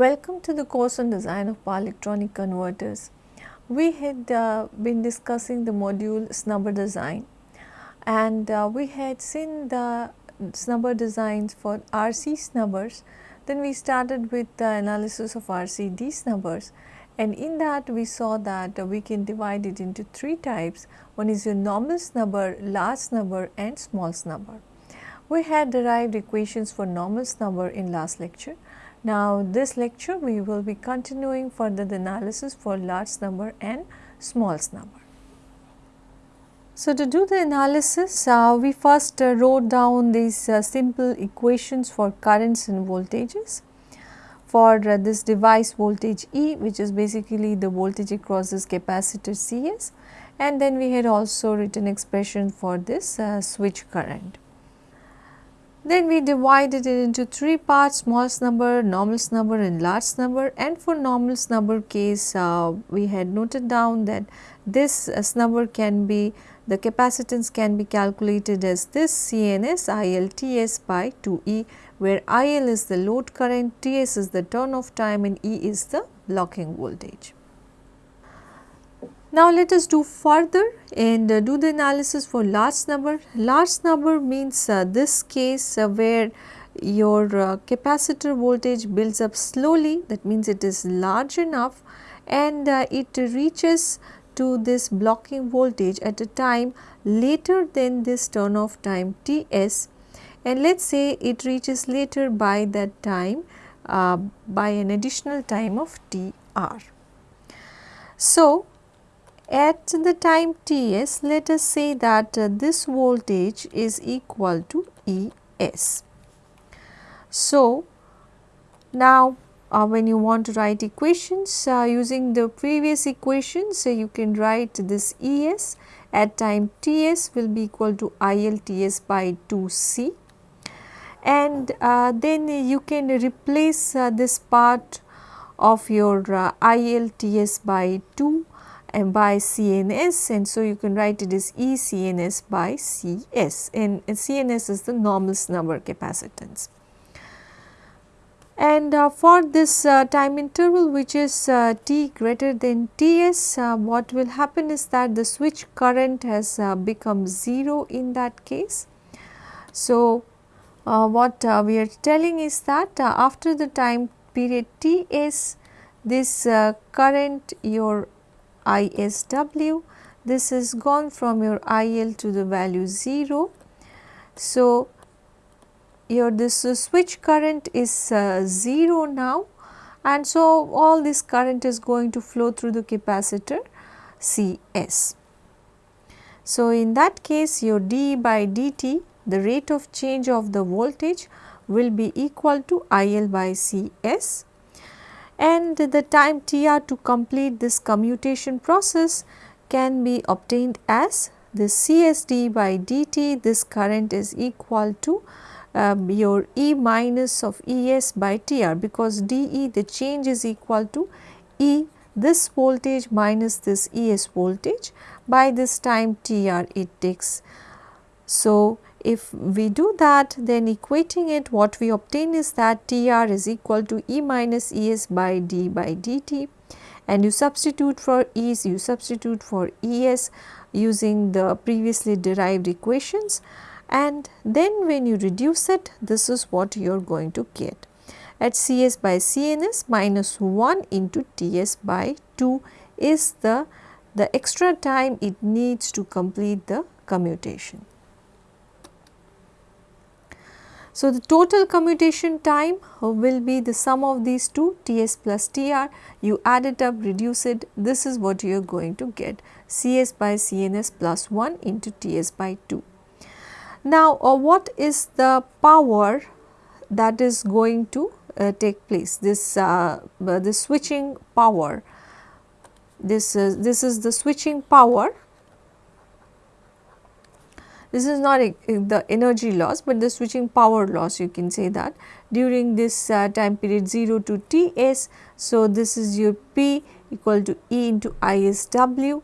Welcome to the course on design of power electronic converters. We had uh, been discussing the module snubber design and uh, we had seen the snubber designs for RC snubbers. Then we started with the analysis of RCD snubbers and in that we saw that uh, we can divide it into three types. One is your normal snubber, large snubber and small snubber. We had derived equations for normal snubber in last lecture now, this lecture we will be continuing further the analysis for large snubber and small snubber. So, to do the analysis uh, we first uh, wrote down these uh, simple equations for currents and voltages for uh, this device voltage E which is basically the voltage across this capacitor Cs and then we had also written expression for this uh, switch current. Then we divided it into three parts small snubber, normal snubber and large snubber and for normal snubber case uh, we had noted down that this uh, snubber can be the capacitance can be calculated as this CNS ILTS by 2E where IL is the load current, TS is the turn off time and E is the blocking voltage. Now, let us do further and uh, do the analysis for large snubber. Large snubber means uh, this case uh, where your uh, capacitor voltage builds up slowly that means it is large enough and uh, it reaches to this blocking voltage at a time later than this turn off time Ts and let us say it reaches later by that time uh, by an additional time of Tr. So, at the time Ts, let us say that uh, this voltage is equal to Es. So, now uh, when you want to write equations uh, using the previous equation, so you can write this Es at time Ts will be equal to ILTS by 2C and uh, then you can replace uh, this part of your uh, ILTS by 2 and by CNS and so you can write it as E CNS by CS and, CNS is the normal snubber capacitance. And uh, for this uh, time interval which is uh, t greater than Ts, uh, what will happen is that the switch current has uh, become 0 in that case. So, uh, what we are telling is that after the time period Ts, this current your ISW. This is gone from your IL to the value 0. So, your this switch current is uh, 0 now and so all this current is going to flow through the capacitor Cs. So, in that case your d by dt the rate of change of the voltage will be equal to IL by Cs and the time Tr to complete this commutation process can be obtained as the CSD by dt this current is equal to um, your E minus of Es by Tr because dE the change is equal to E this voltage minus this Es voltage by this time Tr it takes. So, if we do that then equating it what we obtain is that Tr is equal to E minus Es by d by dt. And you substitute for E's you substitute for Es using the previously derived equations. And then when you reduce it this is what you are going to get. At Cs by Cns minus 1 into Ts by 2 is the, the extra time it needs to complete the commutation. So, the total commutation time will be the sum of these two Ts plus Tr, you add it up, reduce it, this is what you are going to get. Cs by Cns plus 1 into Ts by 2. Now, uh, what is the power that is going to uh, take place, this, uh, the switching power, this, this is the switching power this is not a, the energy loss, but the switching power loss you can say that during this uh, time period 0 to Ts. So, this is your P equal to E into ISW,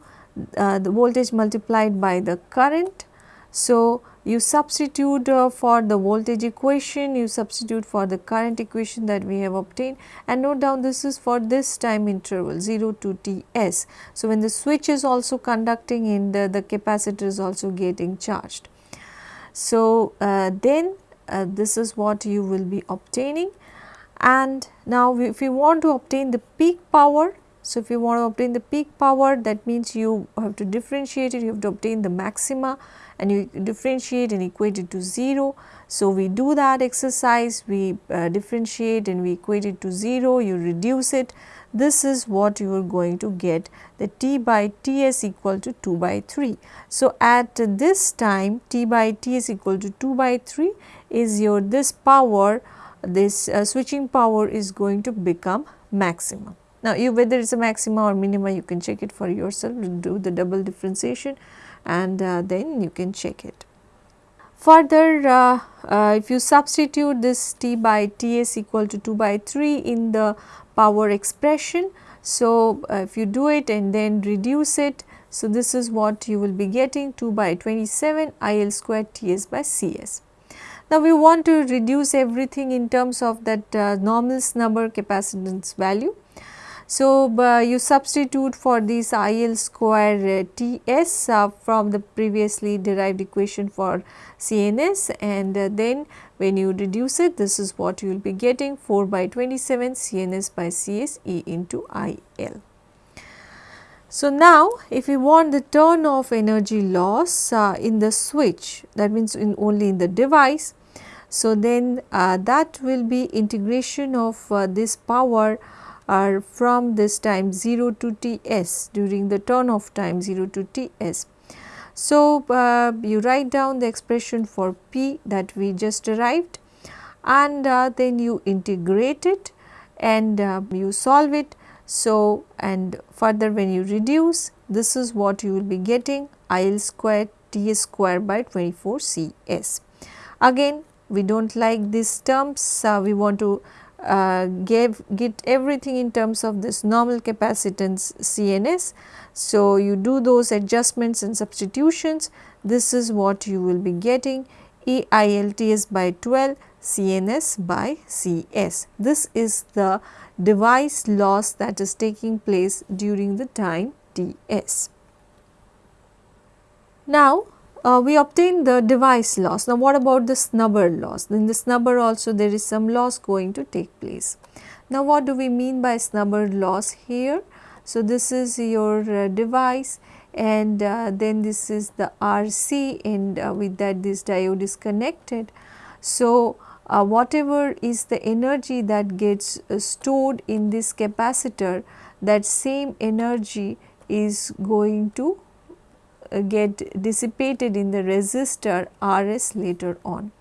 uh, the voltage multiplied by the current. So, you substitute uh, for the voltage equation, you substitute for the current equation that we have obtained and note down this is for this time interval 0 to Ts. So, when the switch is also conducting in the, the capacitor is also getting charged. So, uh, then uh, this is what you will be obtaining and now if you want to obtain the peak power so, if you want to obtain the peak power that means you have to differentiate it, you have to obtain the maxima and you differentiate and equate it to 0. So, we do that exercise, we uh, differentiate and we equate it to 0, you reduce it. This is what you are going to get the T by Ts equal to 2 by 3. So, at this time T by T is equal to 2 by 3 is your this power, this uh, switching power is going to become maximum. Now, you whether it is a maxima or minima you can check it for yourself do the double differentiation and uh, then you can check it. Further uh, uh, if you substitute this T by Ts equal to 2 by 3 in the power expression. So, uh, if you do it and then reduce it. So, this is what you will be getting 2 by 27 IL square Ts by Cs. Now, we want to reduce everything in terms of that uh, normal snubber capacitance value. So, uh, you substitute for this IL square uh, Ts uh, from the previously derived equation for CNS and uh, then when you reduce it this is what you will be getting 4 by 27 CNS by Cs E into IL. So, now if we want the turn off energy loss uh, in the switch that means in only in the device. So, then uh, that will be integration of this power are from this time 0 to Ts during the turn off time 0 to Ts. So, uh, you write down the expression for P that we just derived and uh, then you integrate it and uh, you solve it. So, and further when you reduce this is what you will be getting IL square t square by 24 Cs. Again we do not like these terms, uh, we want to uh, gave get everything in terms of this normal capacitance CNS. So, you do those adjustments and substitutions this is what you will be getting EILTS by 12 CNS by CS. This is the device loss that is taking place during the time Ts. Now, uh, we obtain the device loss. Now, what about the snubber loss? In the snubber also there is some loss going to take place. Now, what do we mean by snubber loss here? So, this is your uh, device and uh, then this is the RC and uh, with that this diode is connected. So, uh, whatever is the energy that gets uh, stored in this capacitor that same energy is going to get dissipated in the resistor Rs later on.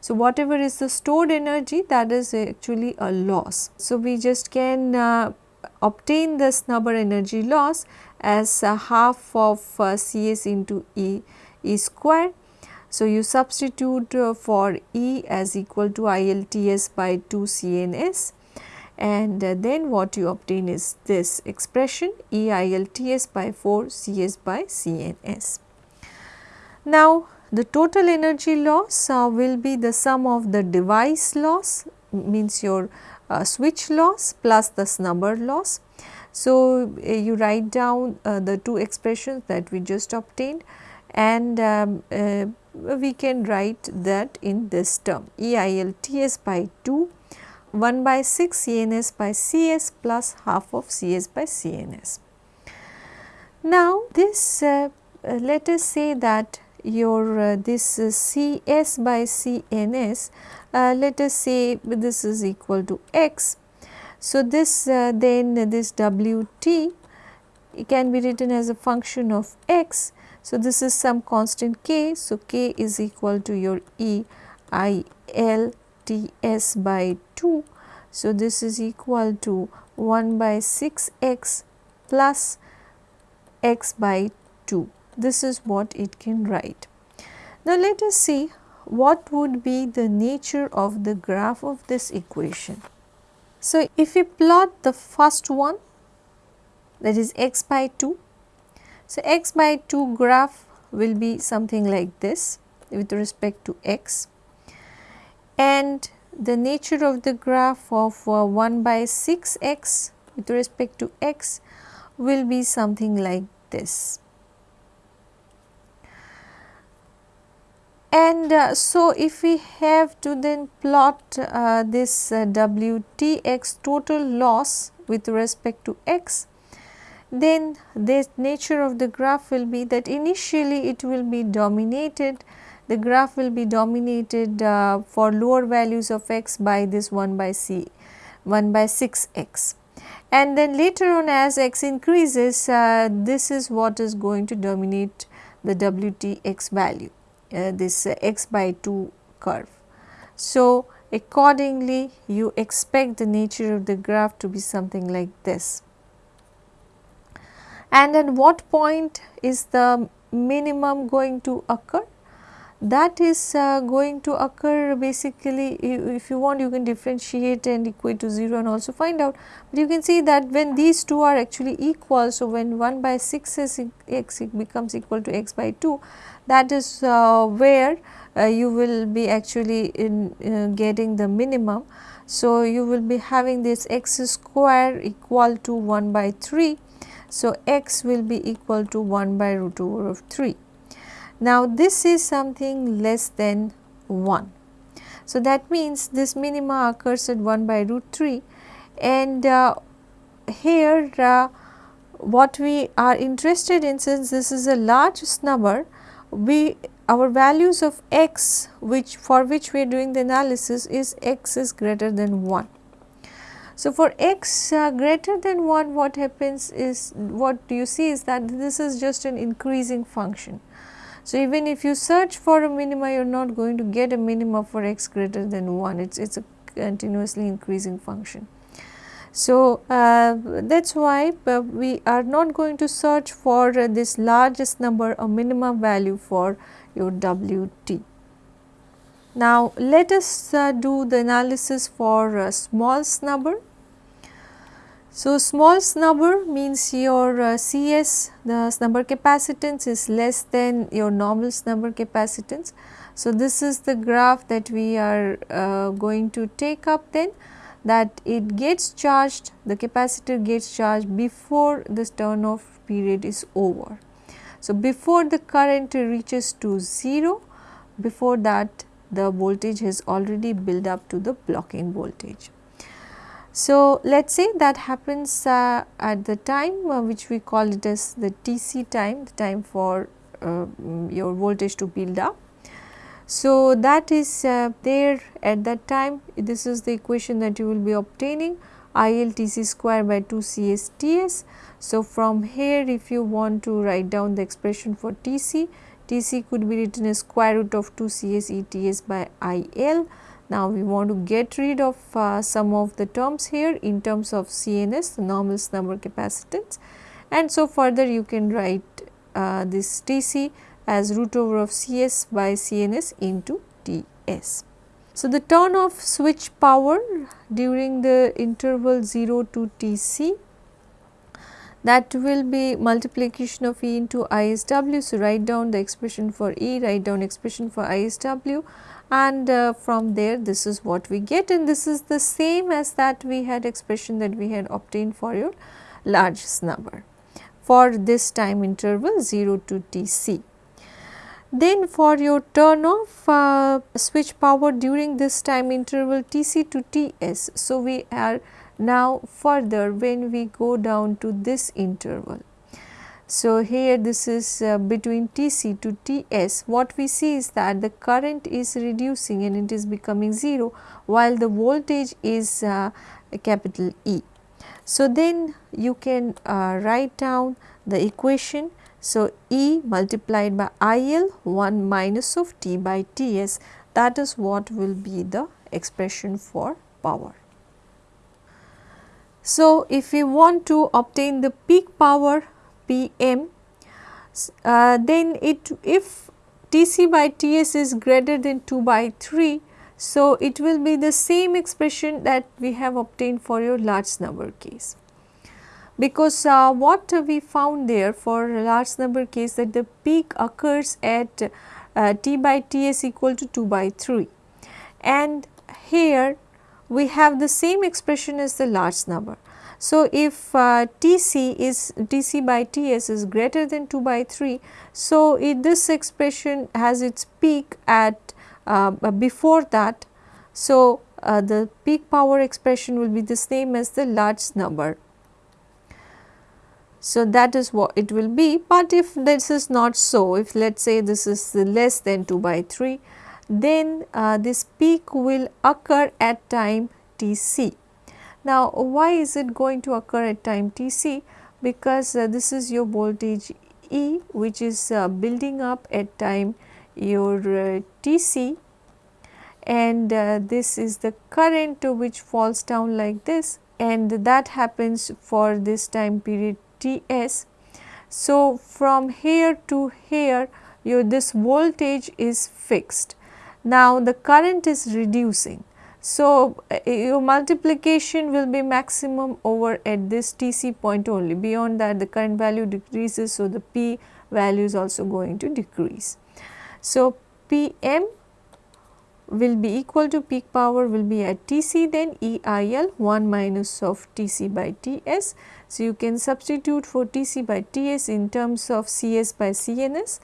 So, whatever is the stored energy that is actually a loss. So, we just can uh, obtain the snubber energy loss as uh, half of uh, Cs into E, E square. So, you substitute uh, for E as equal to ILTS by 2 CNS and uh, then what you obtain is this expression EILTS by 4 CS by CNS. Now, the total energy loss uh, will be the sum of the device loss means your uh, switch loss plus the snubber loss. So, uh, you write down uh, the two expressions that we just obtained and um, uh, we can write that in this term EILTS by 2 1 by 6 CNS by CS plus half of CS by CNS. Now, this uh, uh, let us say that your uh, this CS by CNS uh, let us say this is equal to x. So, this uh, then this WT can be written as a function of x. So, this is some constant k. So, k is equal to your E I L T s by 2. So, this is equal to 1 by 6 x plus x by 2. This is what it can write. Now, let us see what would be the nature of the graph of this equation. So, if we plot the first one that is x by 2. So, x by 2 graph will be something like this with respect to x and the nature of the graph of uh, 1 by 6 x with respect to x will be something like this. And uh, so, if we have to then plot uh, this uh, WTX total loss with respect to x, then the nature of the graph will be that initially it will be dominated, the graph will be dominated uh, for lower values of x by this 1 by c, 1 by 6 x. And then later on as x increases, uh, this is what is going to dominate the WTX value uh, this uh, x by 2 curve. So, accordingly you expect the nature of the graph to be something like this. And at what point is the minimum going to occur? That is uh, going to occur basically if you want you can differentiate and equate to 0 and also find out. But you can see that when these two are actually equal, so when 1 by 6 is x becomes equal to x by 2 that is uh, where uh, you will be actually in uh, getting the minimum. So, you will be having this x square equal to 1 by 3. So, x will be equal to 1 by root over of 3. Now, this is something less than 1. So, that means this minima occurs at 1 by root 3 and uh, here uh, what we are interested in since this is a large snubber we our values of x which for which we are doing the analysis is x is greater than 1. So, for x uh, greater than 1 what happens is what you see is that this is just an increasing function. So, even if you search for a minima you are not going to get a minima for x greater than 1 it is a continuously increasing function. So, uh, that is why uh, we are not going to search for uh, this large snubber a minimum value for your WT. Now, let us uh, do the analysis for uh, small snubber. So, small snubber means your uh, CS the snubber capacitance is less than your normal snubber capacitance. So, this is the graph that we are uh, going to take up then that it gets charged the capacitor gets charged before this turn off period is over. So, before the current reaches to 0 before that the voltage has already built up to the blocking voltage. So, let us say that happens uh, at the time uh, which we call it as the TC time, the time for uh, your voltage to build up. So, that is uh, there at that time this is the equation that you will be obtaining IL TC square by 2 CSTS. So, from here if you want to write down the expression for TC, TC could be written as square root of 2 CS ETS by IL now, we want to get rid of uh, some of the terms here in terms of CNS the normal snubber capacitance and so further you can write uh, this TC as root over of CS by CNS into TS. So, the turn off switch power during the interval 0 to TC that will be multiplication of E into ISW. So, write down the expression for E, write down expression for ISW and uh, from there this is what we get and this is the same as that we had expression that we had obtained for your large snubber for this time interval 0 to Tc. Then for your turn off uh, switch power during this time interval Tc to Ts. So, we are now further when we go down to this interval so, here this is uh, between Tc to Ts what we see is that the current is reducing and it is becoming 0 while the voltage is uh, capital E. So, then you can uh, write down the equation. So, E multiplied by IL 1 minus of T by Ts that is what will be the expression for power. So, if we want to obtain the peak power Pm, uh, then it if Tc by Ts is greater than 2 by 3, so it will be the same expression that we have obtained for your large snubber case. Because uh, what we found there for large snubber case that the peak occurs at uh, T by Ts equal to 2 by 3 and here we have the same expression as the large snubber. So, if uh, Tc is Tc by Ts is greater than 2 by 3, so it, this expression has its peak at uh, before that. So, uh, the peak power expression will be the same as the large snubber. So, that is what it will be, but if this is not so, if let us say this is less than 2 by 3, then uh, this peak will occur at time t c. Now, why is it going to occur at time t c? Because uh, this is your voltage E which is uh, building up at time your uh, t c and uh, this is the current which falls down like this and that happens for this time period T s. So, from here to here your this voltage is fixed. Now, the current is reducing. So, uh, your multiplication will be maximum over at this TC point only beyond that the current value decreases. So, the P value is also going to decrease. So, Pm will be equal to peak power will be at Tc then EIL 1 minus of Tc by Ts. So, you can substitute for Tc by Ts in terms of Cs by Cns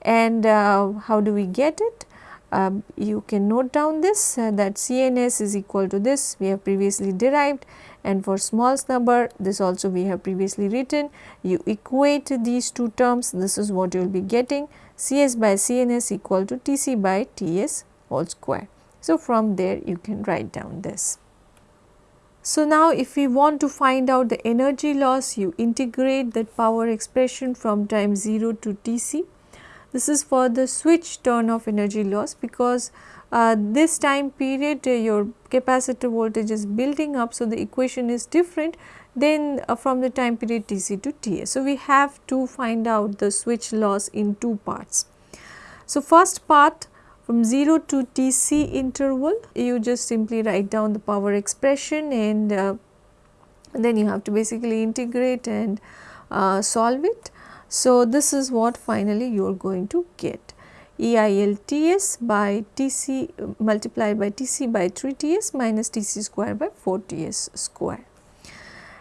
and uh, how do we get it? Um, you can note down this uh, that CNS is equal to this we have previously derived and for small snubber this also we have previously written. You equate these two terms this is what you will be getting Cs by CNS equal to Tc by Ts whole square. So, from there you can write down this. So, now if we want to find out the energy loss you integrate that power expression from time 0 to Tc. This is for the switch turn of energy loss because uh, this time period uh, your capacitor voltage is building up. So, the equation is different than uh, from the time period Tc to Ta. So, we have to find out the switch loss in two parts. So, first part from 0 to Tc interval you just simply write down the power expression and, uh, then you have to basically integrate and uh, solve it. So, this is what finally you are going to get EILTS by Tc multiplied by Tc by 3 Ts minus Tc square by 4 Ts square.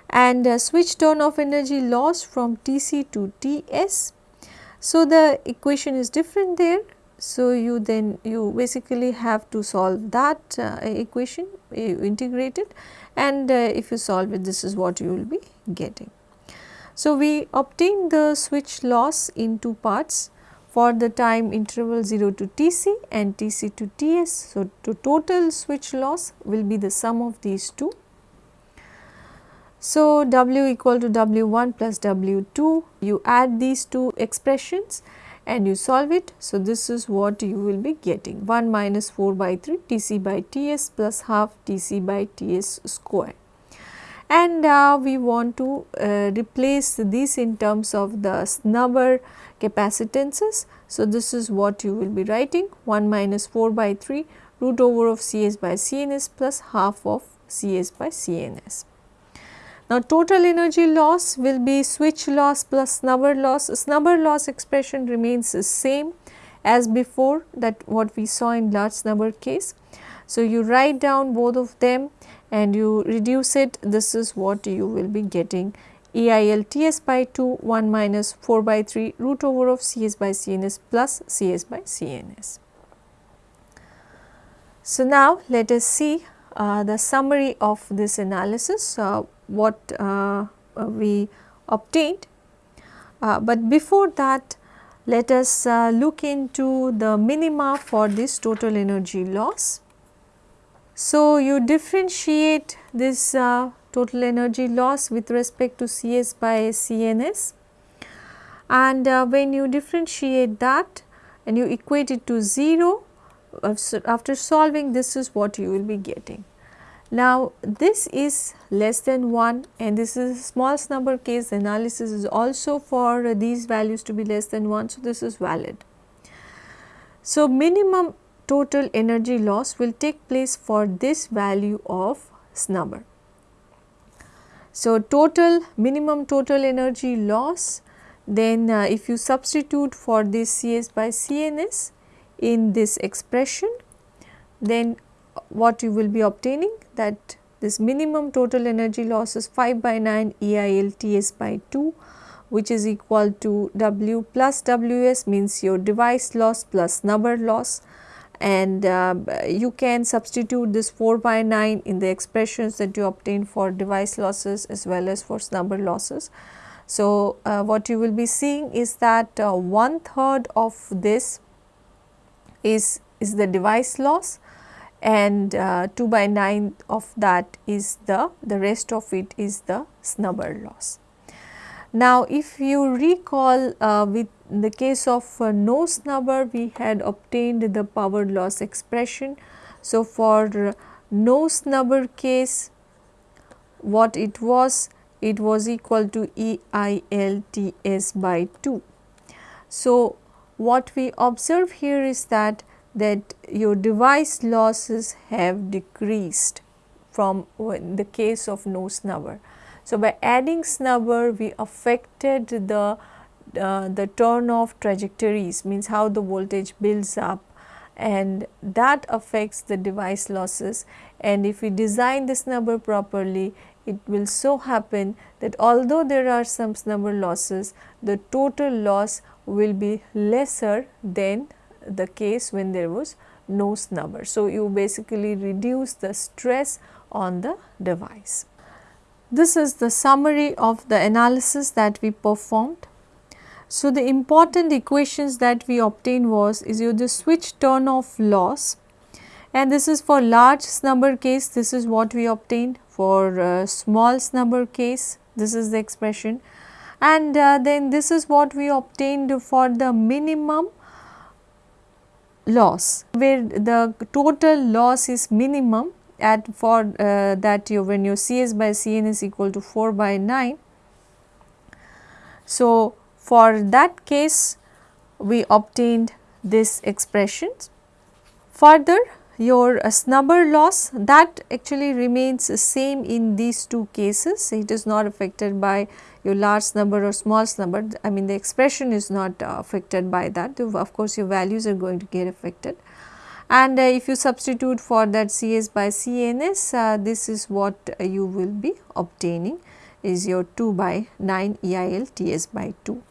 And uh, switch turn of energy loss from Tc to Ts. So, the equation is different there so, you then you basically have to solve that uh, equation you integrate it and uh, if you solve it this is what you will be getting. So, we obtain the switch loss in two parts for the time interval 0 to Tc and Tc to Ts. So, the total switch loss will be the sum of these two. So, W equal to W1 plus W2 you add these two expressions and you solve it. So, this is what you will be getting 1 minus 4 by 3 T c by T s plus half T c by T s square. And uh, we want to uh, replace this in terms of the snubber capacitances. So, this is what you will be writing 1 minus 4 by 3 root over of C s by C n s plus half of C s by C n s. Now, total energy loss will be switch loss plus snubber loss. Snubber loss expression remains the same as before that what we saw in large snubber case. So, you write down both of them and you reduce it this is what you will be getting EIL TS by 2 1 minus 4 by 3 root over of CS by CNS plus CS by CNS. So, now let us see uh, the summary of this analysis. Uh, what uh, uh, we obtained. Uh, but before that let us look into the minima for this total energy loss. So, you differentiate this uh, total energy loss with respect to Cs by CNS and uh, when you differentiate that and you equate it to 0 uh, after solving this is what you will be getting. Now, this is less than 1 and this is a small snubber case analysis is also for these values to be less than 1. So, this is valid. So, minimum total energy loss will take place for this value of snubber. So, total minimum total energy loss then uh, if you substitute for this Cs by CNS in this expression then what you will be obtaining that this minimum total energy loss is 5 by 9 EIL TS by 2 which is equal to W plus WS means your device loss plus snubber loss and uh, you can substitute this 4 by 9 in the expressions that you obtain for device losses as well as for snubber losses. So, uh, what you will be seeing is that uh, one third of this is, is the device loss and uh, 2 by 9 of that is the, the rest of it is the snubber loss. Now, if you recall uh, with the case of uh, no snubber we had obtained the power loss expression. So, for no snubber case what it was it was equal to EILTS by 2. So, what we observe here is that that your device losses have decreased from the case of no snubber. So, by adding snubber we affected the uh, the turn off trajectories means how the voltage builds up and that affects the device losses and if we design the snubber properly it will so happen that although there are some snubber losses the total loss will be lesser than the case when there was no snubber. So, you basically reduce the stress on the device. This is the summary of the analysis that we performed. So, the important equations that we obtained was is your the switch turn off loss and this is for large snubber case this is what we obtained. For uh, small snubber case this is the expression. And uh, then this is what we obtained for the minimum loss where the total loss is minimum at for uh, that you when your Cs by Cn is equal to 4 by 9. So, for that case we obtained this expression. Further your uh, snubber loss that actually remains the same in these two cases it is not affected by your large snubber or small snubber I mean the expression is not uh, affected by that of course your values are going to get affected and uh, if you substitute for that Cs by CNS uh, this is what you will be obtaining is your 2 by 9 EIL TS by 2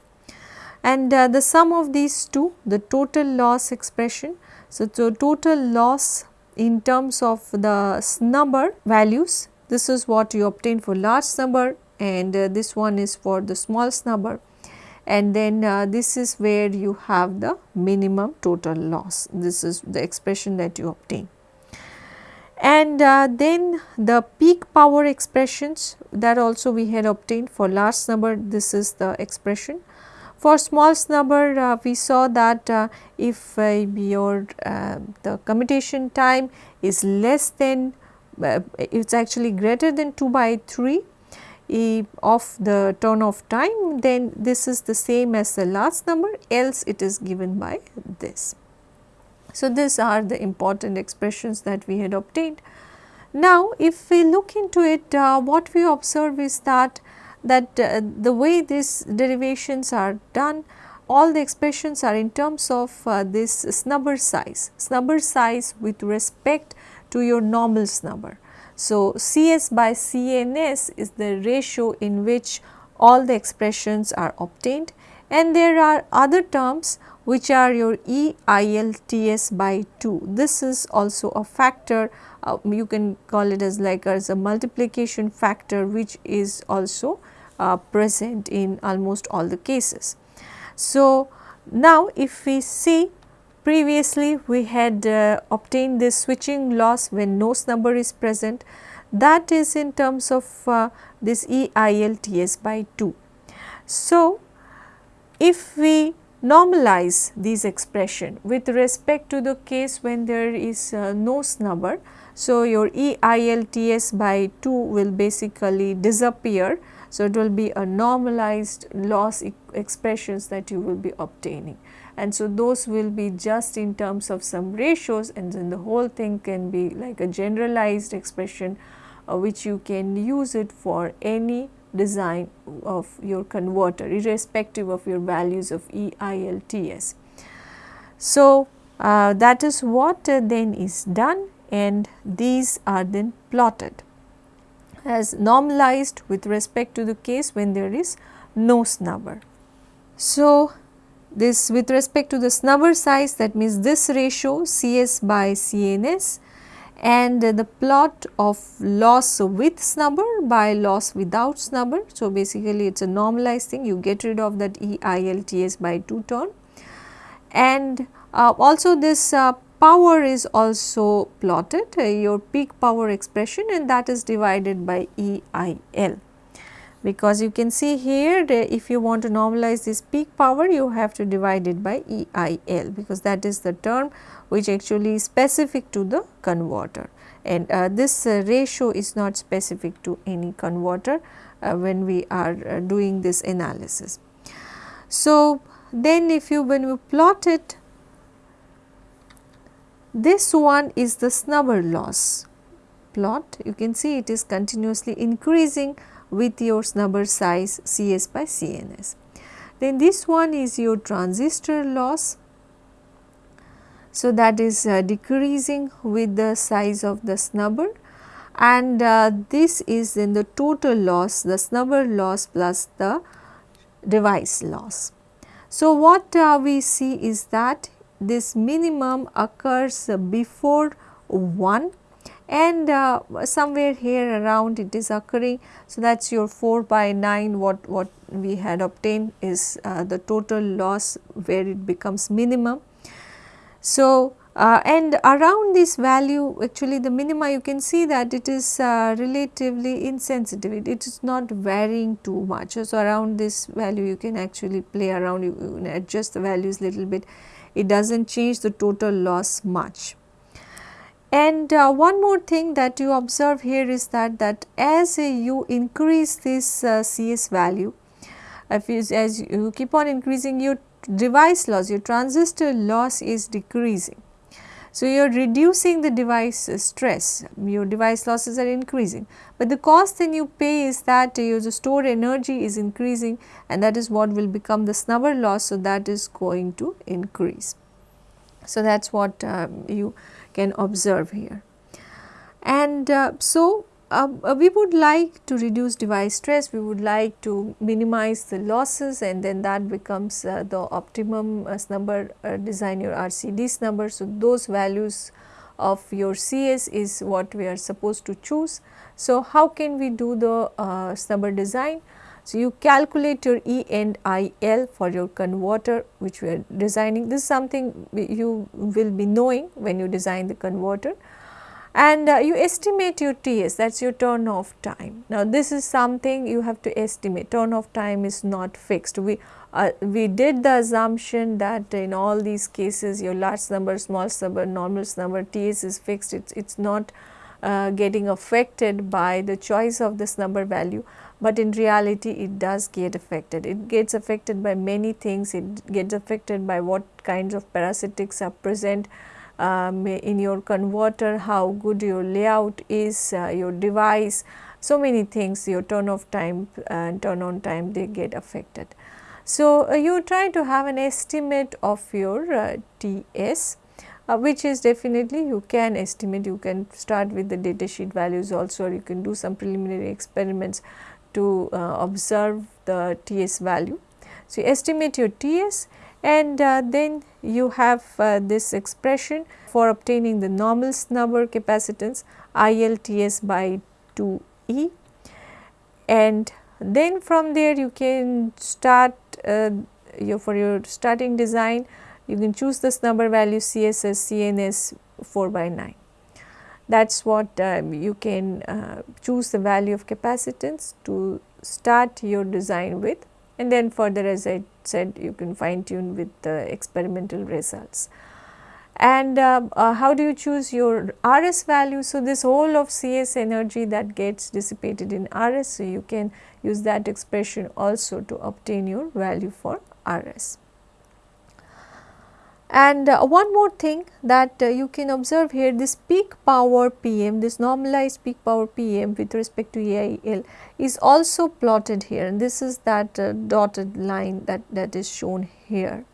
and uh, the sum of these two the total loss expression so, so total loss in terms of the snubber values, this is what you obtain for large snubber and uh, this one is for the small snubber and then uh, this is where you have the minimum total loss. This is the expression that you obtain. And uh, then the peak power expressions that also we had obtained for large snubber this is the expression for small snubber uh, we saw that uh, if uh, your uh, the commutation time is less than it is actually greater than 2 by 3 of the turn off time then this is the same as the last number else it is given by this. So, these are the important expressions that we had obtained. Now, if we look into it uh, what we observe is that that uh, the way these derivations are done all the expressions are in terms of uh, this snubber size, snubber size with respect to your normal snubber. So, Cs by Cns is the ratio in which all the expressions are obtained and there are other terms which are your EILTS by 2. This is also a factor uh, you can call it as like as a multiplication factor which is also uh, present in almost all the cases. So, now if we see previously we had uh, obtained this switching loss when no snubber is present that is in terms of uh, this EILTS by 2. So, if we normalize these expression with respect to the case when there is uh, no snubber. So, your EILTS by 2 will basically disappear so, it will be a normalized loss e expressions that you will be obtaining and so those will be just in terms of some ratios and then the whole thing can be like a generalized expression uh, which you can use it for any design of your converter irrespective of your values of EILTS. So, Uh, that is what uh, then is done and these are then plotted as normalized with respect to the case when there is no snubber. So, this with respect to the snubber size that means this ratio Cs by Cns and the plot of loss with snubber by loss without snubber. So, basically it is a normalized thing. You get rid of that EILTS by 2 term and uh, also this uh, power is also plotted uh, your peak power expression and that is divided by EIL because you can see here if you want to normalize this peak power you have to divide it by EIL because that is the term which actually is specific to the converter and uh, this uh, ratio is not specific to any converter uh, when we are uh, doing this analysis. So, then if you when you plot it this one is the snubber loss plot you can see it is continuously increasing with your snubber size Cs by Cns. Then this one is your transistor loss. So, that is uh, decreasing with the size of the snubber and uh, this is in the total loss the snubber loss plus the device loss. So, what uh, we see is that this minimum occurs before 1 and uh, somewhere here around it is occurring. So, that is your 4 by 9 what, what we had obtained is uh, the total loss where it becomes minimum. So, uh, and around this value actually the minima you can see that it is uh, relatively insensitive it, it is not varying too much. So, around this value you can actually play around you, you adjust the values little bit it does not change the total loss much. And uh, one more thing that you observe here is that that as uh, you increase this uh, CS value, if you, as you keep on increasing your device loss, your transistor loss is decreasing. So, you are reducing the device stress, your device losses are increasing, but the cost then you pay is that your stored energy is increasing and that is what will become the snubber loss. So, that is going to increase. So, that is what um, you can observe here. And uh, so, uh, uh, we would like to reduce device stress, we would like to minimize the losses and then that becomes uh, the optimum uh, snubber uh, design your RCD snubber. So, those values of your CS is what we are supposed to choose. So, how can we do the uh, snubber design? So, you calculate your E and IL for your converter which we are designing. This is something you will be knowing when you design the converter and uh, you estimate your TS that is your turn off time. Now, this is something you have to estimate turn off time is not fixed. We uh, we did the assumption that in all these cases your large snubber, small snubber, normal snubber TS is fixed it is not uh, getting affected by the choice of this snubber value, but in reality it does get affected. It gets affected by many things, it gets affected by what kinds of parasitics are present um, in your converter, how good your layout is, uh, your device, so many things your turn off time and turn on time they get affected. So, uh, you try to have an estimate of your uh, TS uh, which is definitely you can estimate you can start with the data sheet values also or you can do some preliminary experiments to uh, observe the TS value. So, you estimate your TS and uh, then you have uh, this expression for obtaining the normal snubber capacitance ILTS by 2E and then from there you can start uh, your for your starting design you can choose this snubber value CSS CNS 4 by 9. That is what um, you can uh, choose the value of capacitance to start your design with and then further as I said you can fine tune with the experimental results. And uh, uh, how do you choose your RS value? So, this whole of CS energy that gets dissipated in RS, so you can use that expression also to obtain your value for RS. And uh, one more thing that uh, you can observe here this peak power PM, this normalized peak power PM with respect to EIL is also plotted here and this is that uh, dotted line that, that is shown here.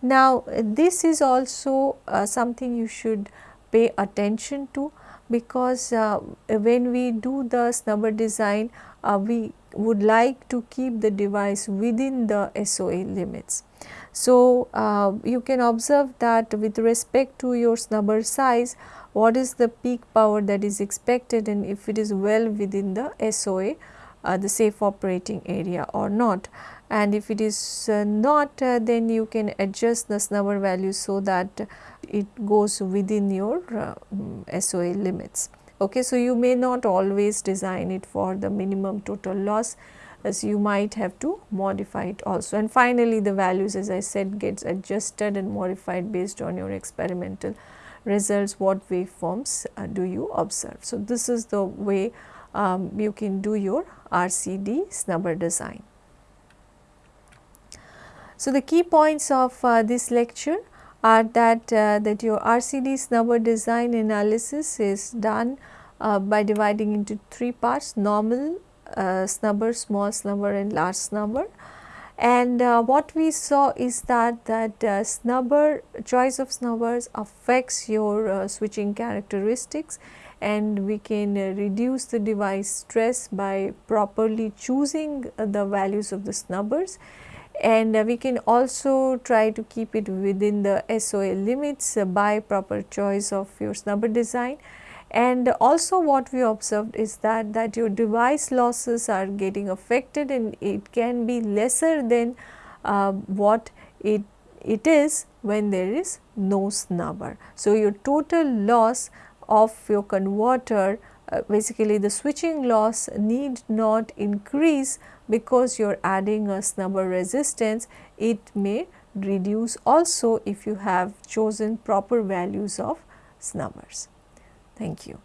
Now, this is also uh, something you should pay attention to because uh, when we do the snubber design uh, we would like to keep the device within the SOA limits. So, uh, you can observe that with respect to your snubber size what is the peak power that is expected and if it is well within the SOA uh, the safe operating area or not and if it is uh, not uh, then you can adjust the snubber value so that it goes within your uh, SOA limits. Okay, so, you may not always design it for the minimum total loss as you might have to modify it also and finally the values as I said gets adjusted and modified based on your experimental results what waveforms uh, do you observe. So, this is the way um, you can do your RCD snubber design. So, the key points of uh, this lecture are that, uh, that your RCD snubber design analysis is done uh, by dividing into three parts normal, snubber, small snubber and large snubber. And uh, what we saw is that that uh, snubber choice of snubbers affects your uh, switching characteristics and we can uh, reduce the device stress by properly choosing the values of the snubbers and uh, we can also try to keep it within the SOA limits uh, by proper choice of your snubber design. And also what we observed is that, that your device losses are getting affected and it can be lesser than uh, what it, it is when there is no snubber. So, your total loss of your converter uh, basically the switching loss need not increase because you are adding a snubber resistance, it may reduce also if you have chosen proper values of snubbers. Thank you.